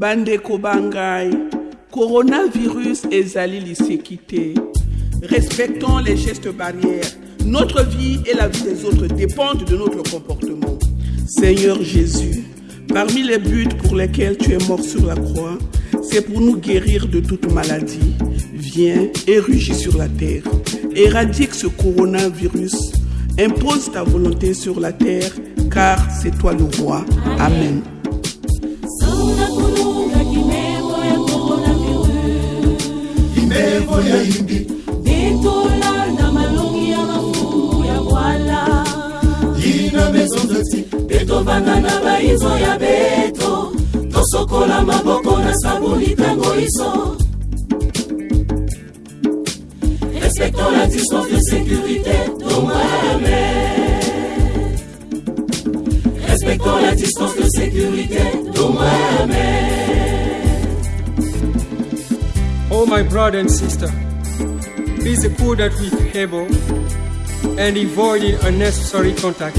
bandeko kobangai coronavirus ezali liseki respectons les gestes barrières notre vie et la vie des autres dépendent de notre comportement seigneur jésus parmi les buts pour lesquels tu es mort sur la croix c'est pour nous guérir de toute maladie viens et rugis sur la terre éradique ce coronavirus impose ta volonté sur la terre car c'est toi le roi amen. mizo ya beto tosokola maboko na sabuni ntango iso respectons la distance de sécurité la distance de sécurité Oh my brother and sister, be the cool that we able and avoid unnecessary contact.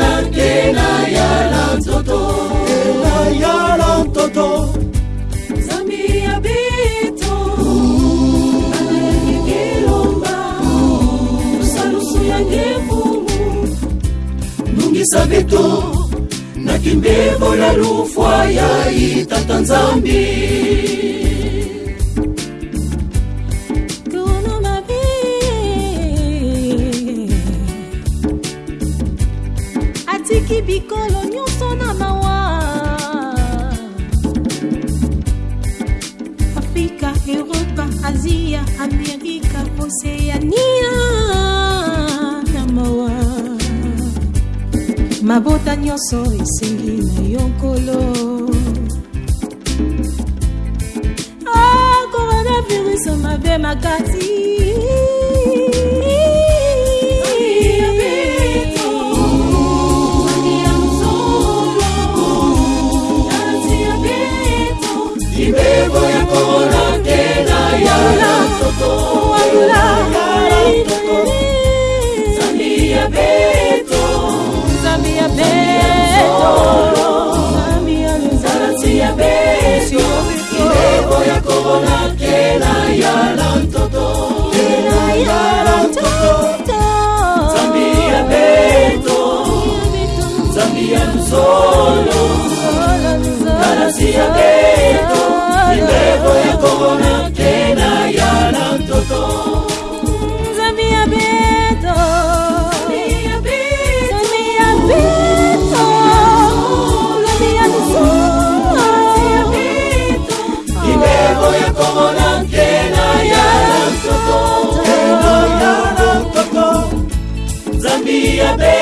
visa vyetu na kimbivo la lufwa ya itata nzambi atiki bikolo nyonso na mawa afrika eropa azia amerika oseania mabota nyonso esengi na yo nkolo oh, coronavirus mabe makasi mibebo ya korona te na yala toto ayula yala toto zandi ya be abierto. baby.